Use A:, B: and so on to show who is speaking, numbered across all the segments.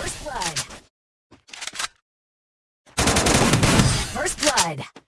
A: First blood. First blood.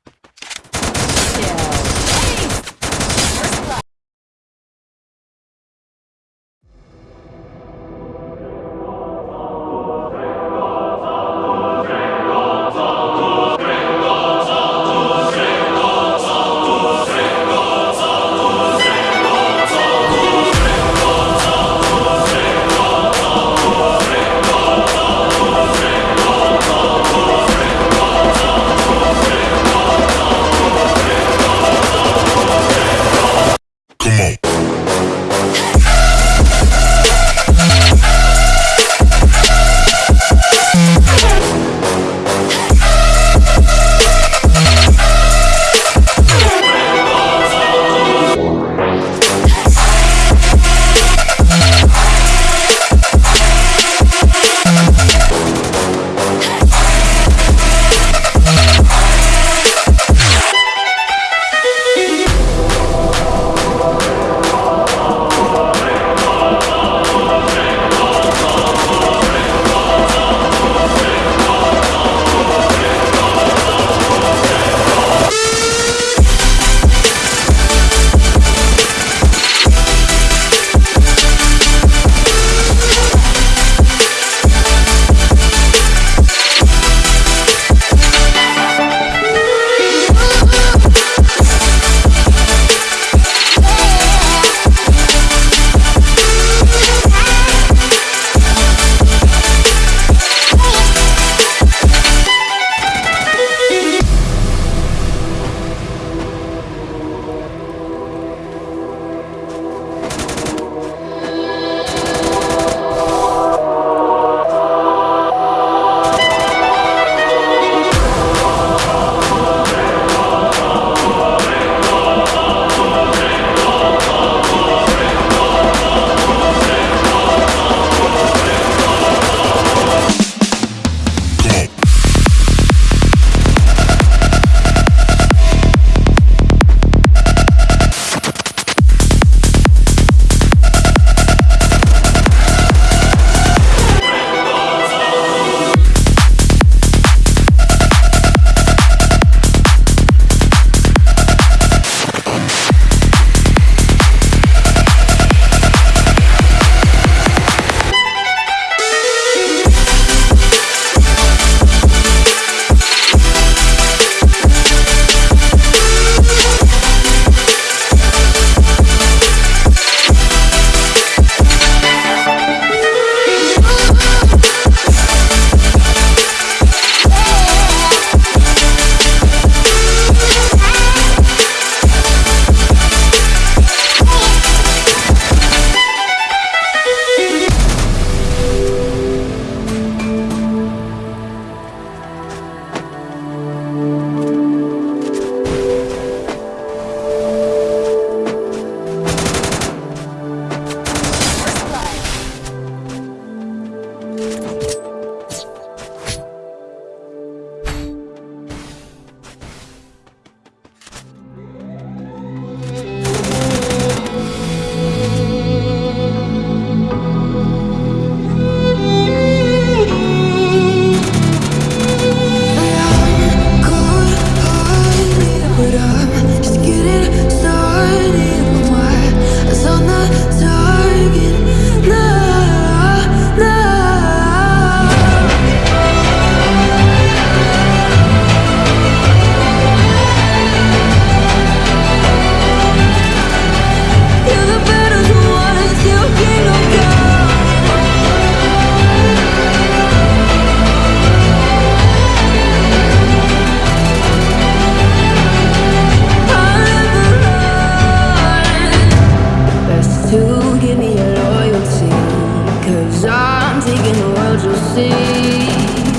B: you'll see.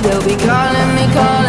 B: They'll be calling me, calling.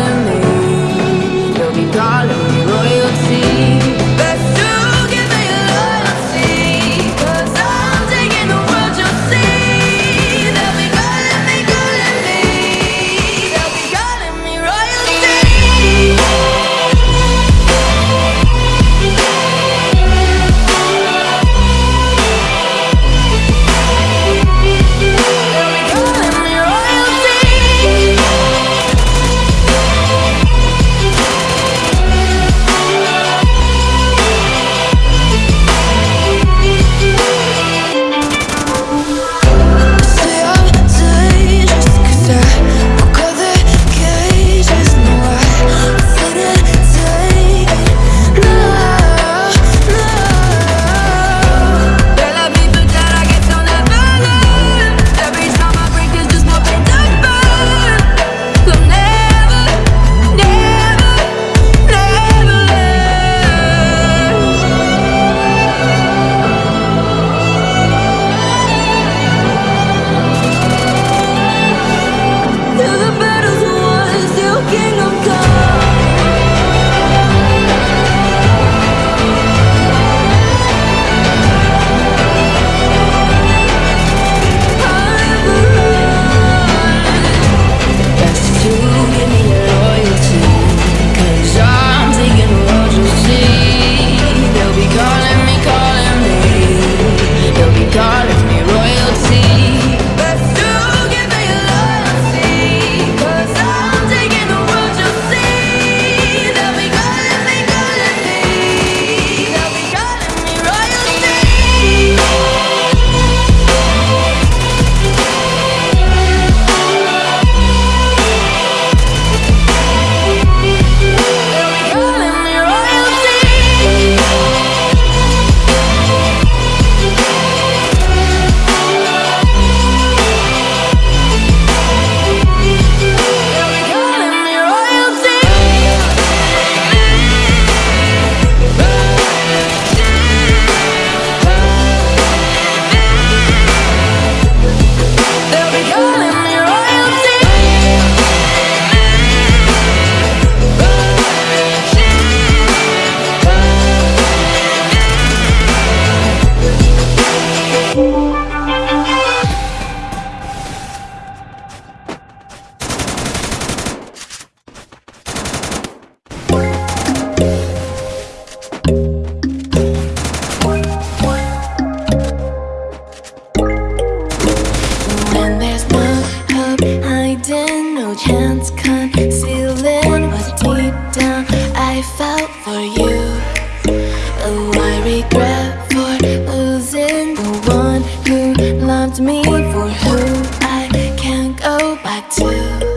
B: go back to